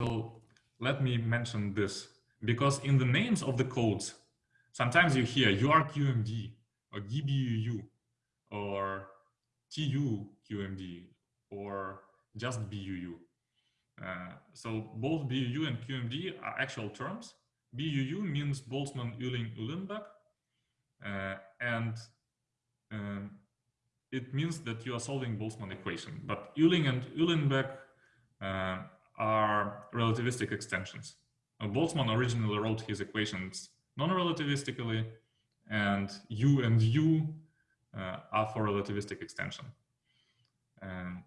So let me mention this because in the names of the codes, sometimes you hear URQMD or GiBUU or TUQMD or just BUU. Uh, so both BUU and QMD are actual terms. BUU means Boltzmann, Uehling, Uhlenbeck, uh, and um, it means that you are solving Boltzmann equation. But Uehling and Uhlenbeck uh, are relativistic extensions. Boltzmann originally wrote his equations non-relativistically, and U and U uh, are for relativistic extension. Um,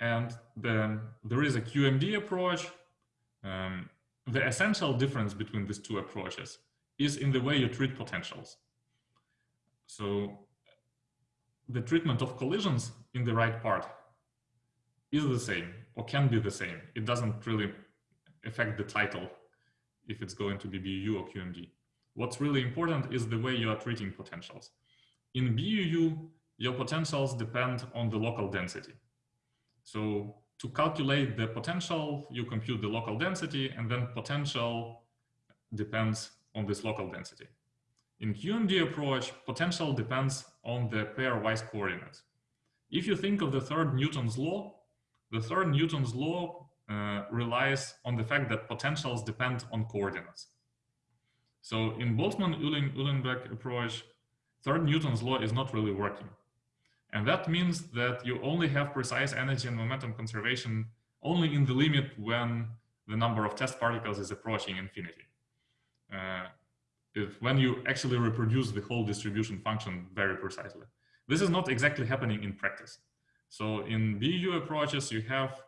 and then there is a QMD approach. Um, the essential difference between these two approaches is in the way you treat potentials. So the treatment of collisions in the right part is the same or can be the same. It doesn't really affect the title if it's going to be BU or QMD. What's really important is the way you are treating potentials. In BUU, your potentials depend on the local density. So to calculate the potential, you compute the local density and then potential depends on this local density. In QMD approach, potential depends on the pairwise coordinates. If you think of the third Newton's law, the third Newton's law uh, relies on the fact that potentials depend on coordinates. So in Boltzmann-Uhlenbeck approach, third Newton's law is not really working. And that means that you only have precise energy and momentum conservation only in the limit when the number of test particles is approaching infinity. Uh, if, when you actually reproduce the whole distribution function very precisely. This is not exactly happening in practice. So in BU approaches, you have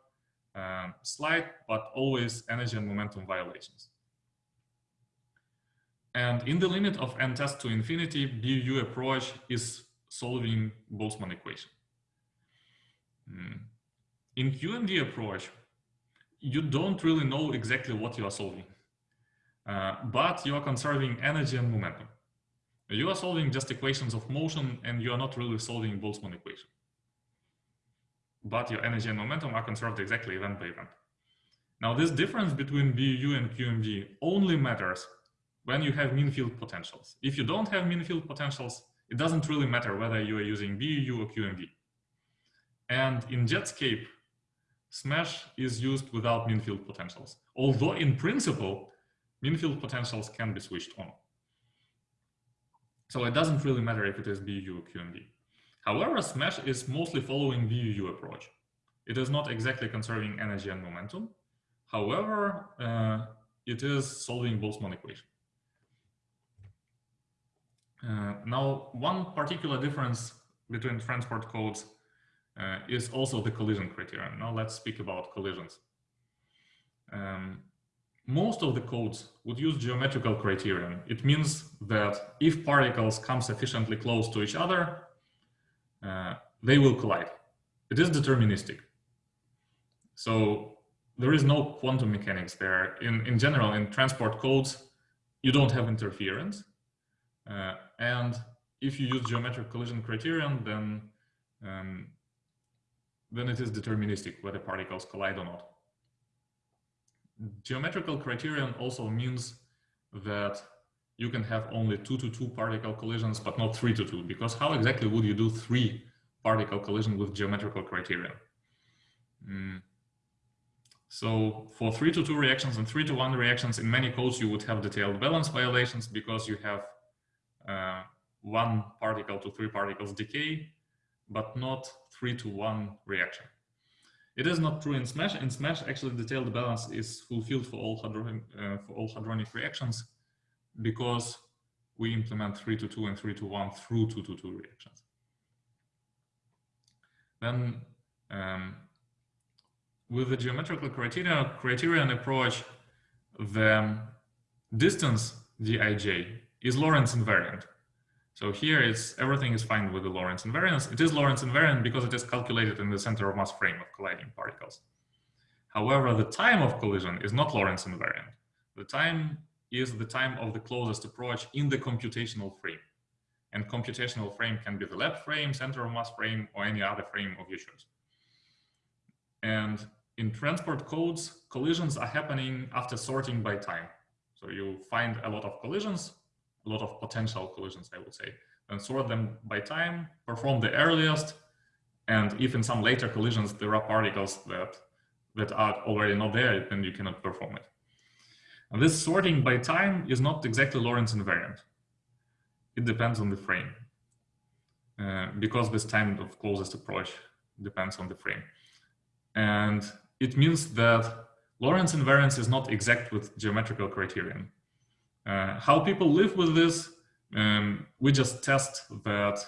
um, slight but always energy and momentum violations. And in the limit of n test to infinity, BU approach is solving Boltzmann equation. Mm. In QMD approach, you don't really know exactly what you are solving, uh, but you are conserving energy and momentum. You are solving just equations of motion and you are not really solving Boltzmann equation but your energy and momentum are conserved exactly event by event. Now, this difference between BU and QMD only matters when you have mean field potentials. If you don't have mean field potentials, it doesn't really matter whether you are using BU or QMD. And in Jetscape, SMASH is used without mean field potentials, although in principle, mean field potentials can be switched on. So it doesn't really matter if it is BU or QMD. However, SMASH is mostly following BUU approach. It is not exactly conserving energy and momentum. However, uh, it is solving Boltzmann equation. Uh, now, one particular difference between transport codes uh, is also the collision criterion. Now let's speak about collisions. Um, most of the codes would use geometrical criterion. It means that if particles come sufficiently close to each other, uh, they will collide. It is deterministic. So there is no quantum mechanics there. In, in general, in transport codes, you don't have interference. Uh, and if you use geometric collision criterion, then, um, then it is deterministic whether particles collide or not. Geometrical criterion also means that you can have only two to two particle collisions, but not three to two, because how exactly would you do three particle collision with geometrical criterion? Mm. So for three to two reactions and three to one reactions, in many codes, you would have detailed balance violations because you have uh, one particle to three particles decay, but not three to one reaction. It is not true in SMASH. In SMASH, actually, detailed balance is fulfilled for all, hadronic, uh, for all hadronic reactions because we implement 3 to 2 and 3 to 1 through 2 to 2 reactions. Then um, with the geometrical criteria, criterion approach, the distance dij is Lorentz invariant. So here it's everything is fine with the Lorentz invariance. It is Lorentz invariant because it is calculated in the center of mass frame of colliding particles. However, the time of collision is not Lorentz invariant. The time is the time of the closest approach in the computational frame. And computational frame can be the lab frame, center of mass frame, or any other frame of your choice. And in transport codes, collisions are happening after sorting by time. So you find a lot of collisions, a lot of potential collisions, I would say, and sort them by time, perform the earliest, and if in some later collisions there are particles that, that are already not there, then you cannot perform it. And this sorting by time is not exactly Lorentz invariant. It depends on the frame. Uh, because this time of closest approach depends on the frame. And it means that Lorentz invariance is not exact with geometrical criterion. Uh, how people live with this, um, we just test that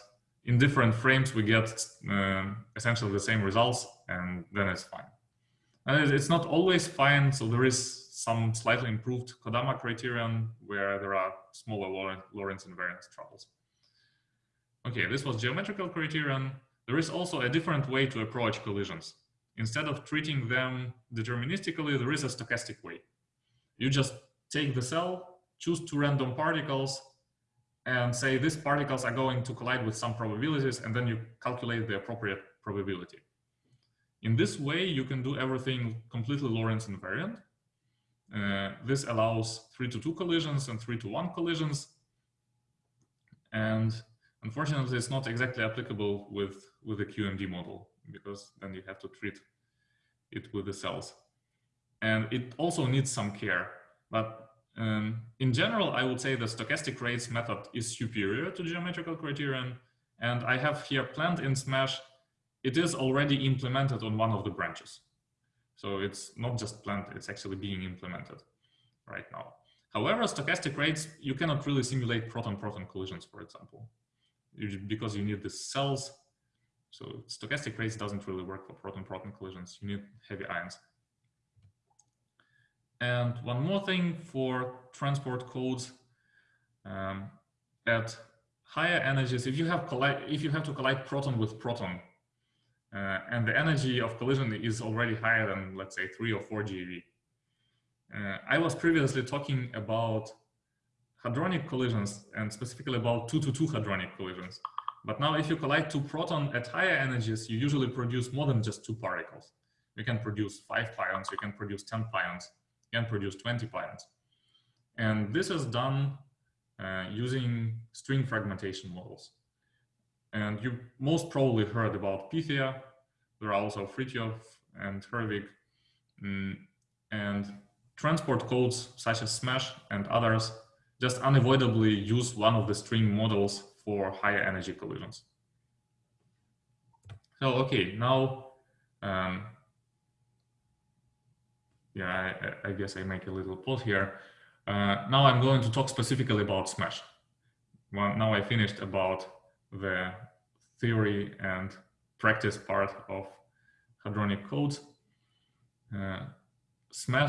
in different frames we get um, essentially the same results and then it's fine. Uh, and it's not always fine, so there is some slightly improved Kodama criterion where there are smaller Lorentz invariance troubles. Okay, this was geometrical criterion. There is also a different way to approach collisions. Instead of treating them deterministically, there is a stochastic way. You just take the cell, choose two random particles, and say these particles are going to collide with some probabilities, and then you calculate the appropriate probability. In this way, you can do everything completely Lorentz invariant. Uh, this allows 3 to 2 collisions and 3 to 1 collisions. And unfortunately, it's not exactly applicable with, with the QMD model because then you have to treat it with the cells. And it also needs some care. But um, in general, I would say the stochastic rates method is superior to geometrical criterion. And I have here planned in Smash, it is already implemented on one of the branches. So it's not just planned, it's actually being implemented right now. However, stochastic rates, you cannot really simulate proton-proton collisions, for example, because you need the cells so stochastic rates doesn't really work for proton-proton collisions. You need heavy ions. And one more thing for transport codes, um, at higher energies, if you have if you have to collide proton with proton, uh, and the energy of collision is already higher than let's say three or four GeV. Uh, I was previously talking about hadronic collisions and specifically about two to two hadronic collisions. But now if you collide two proton at higher energies, you usually produce more than just two particles. You can produce five pions, you can produce 10 pions, you can produce 20 pions. And this is done uh, using string fragmentation models. And you most probably heard about Pythia. There are also FRITIOF and Herwig. Mm, and transport codes such as Smash and others just unavoidably use one of the string models for higher energy collisions. So, okay, now, um, yeah, I, I, guess I make a little pause here. Uh, now I'm going to talk specifically about SMASH. Well, now I finished about the theory and practice part of hadronic codes. Uh, SMASH